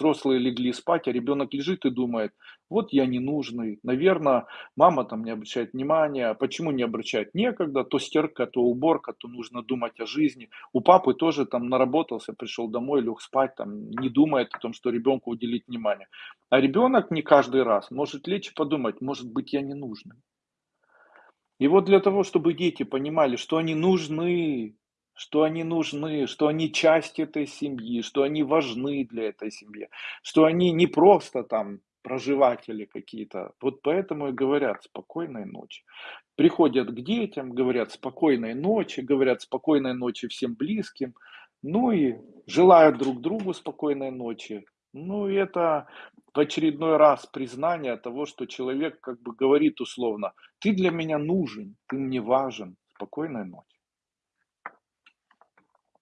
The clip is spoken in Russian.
взрослые легли спать, а ребенок лежит и думает, вот я ненужный, наверное, мама там не обращает внимания, а почему не обращает? Некогда, то стирка, то уборка, то нужно думать о жизни. У папы тоже там наработался, пришел домой, лег спать, там не думает о том, что ребенку уделить внимание. А ребенок не каждый раз может лечь и подумать, может быть я ненужный. И вот для того, чтобы дети понимали, что они нужны, что они нужны, что они часть этой семьи, что они важны для этой семьи, что они не просто там проживатели какие-то. Вот поэтому и говорят спокойной ночи. Приходят к детям, говорят спокойной ночи, говорят спокойной ночи всем близким, ну и желают друг другу спокойной ночи. Ну и это в очередной раз признание того, что человек как бы говорит условно, ты для меня нужен, ты мне важен, спокойной ночи.